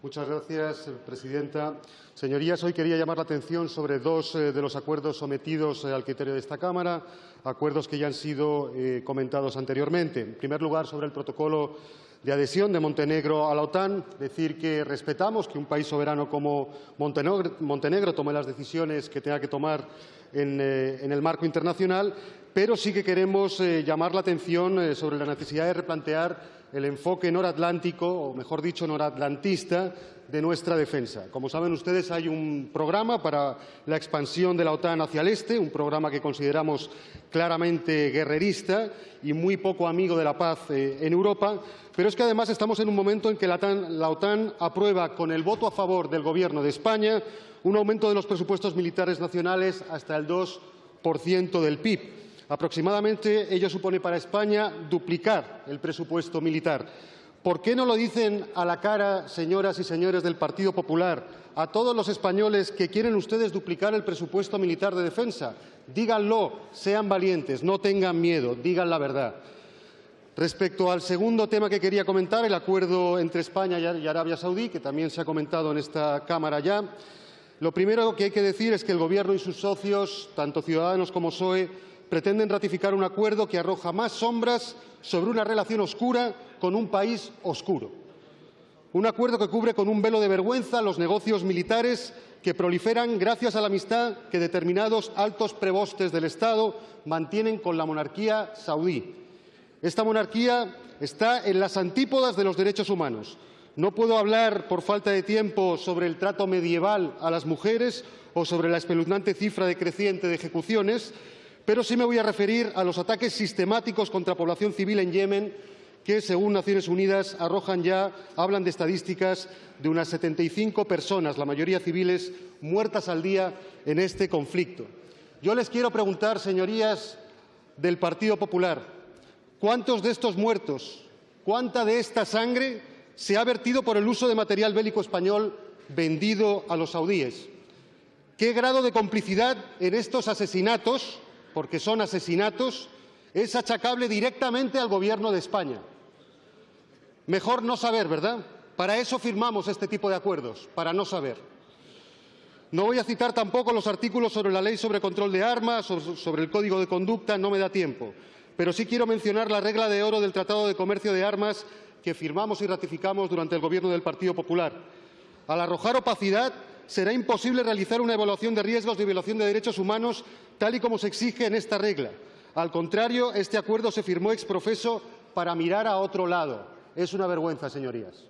Muchas gracias, presidenta. Señorías, hoy quería llamar la atención sobre dos eh, de los acuerdos sometidos eh, al criterio de esta Cámara, acuerdos que ya han sido eh, comentados anteriormente. En primer lugar, sobre el protocolo de adhesión de Montenegro a la OTAN, decir que respetamos que un país soberano como Montenegro, tome las decisiones que tenga que tomar en, en el marco internacional, pero sí que queremos llamar la atención sobre la necesidad de replantear el enfoque noratlántico, o mejor dicho, noratlantista, de nuestra defensa. Como saben ustedes, hay un programa para la expansión de la OTAN hacia el este, un programa que consideramos claramente guerrerista y muy poco amigo de la paz eh, en Europa, pero es que además estamos en un momento en que la la OTAN aprueba con el voto a favor del Gobierno de España un aumento de los presupuestos militares nacionales hasta el 2% del PIB Aproximadamente ello supone para España duplicar el presupuesto militar. ¿Por qué no lo dicen a la cara, señoras y señores del Partido Popular, a todos los españoles que quieren ustedes duplicar el presupuesto militar de defensa? Díganlo, sean valientes, no tengan miedo, digan la verdad. Respecto al segundo tema que quería comentar, el acuerdo entre España y Arabia Saudí, que también se ha comentado en esta Cámara ya, lo primero que hay que decir es que el Gobierno y sus socios, tanto Ciudadanos como PSOE, pretenden ratificar un acuerdo que arroja más sombras sobre una relación oscura con un país oscuro. Un acuerdo que cubre con un velo de vergüenza los negocios militares que proliferan gracias a la amistad que determinados altos prebostes del Estado mantienen con la monarquía saudí. Esta monarquía está en las antípodas de los derechos humanos. No puedo hablar, por falta de tiempo, sobre el trato medieval a las mujeres o sobre la espeluznante cifra decreciente de ejecuciones, pero sí me voy a referir a los ataques sistemáticos contra población civil en Yemen que, según Naciones Unidas, arrojan ya, hablan de estadísticas de unas 75 personas, la mayoría civiles, muertas al día en este conflicto. Yo les quiero preguntar, señorías del Partido Popular, ¿cuántos de estos muertos, cuánta de esta sangre se ha vertido por el uso de material bélico español vendido a los saudíes? ¿Qué grado de complicidad en estos asesinatos porque son asesinatos, es achacable directamente al Gobierno de España. Mejor no saber, ¿verdad? Para eso firmamos este tipo de acuerdos, para no saber. No voy a citar tampoco los artículos sobre la ley sobre control de armas, sobre el código de conducta, no me da tiempo. Pero sí quiero mencionar la regla de oro del Tratado de Comercio de Armas que firmamos y ratificamos durante el Gobierno del Partido Popular. Al arrojar opacidad, será imposible realizar una evaluación de riesgos de violación de derechos humanos tal y como se exige en esta regla. Al contrario, este acuerdo se firmó ex profeso para mirar a otro lado. Es una vergüenza, señorías.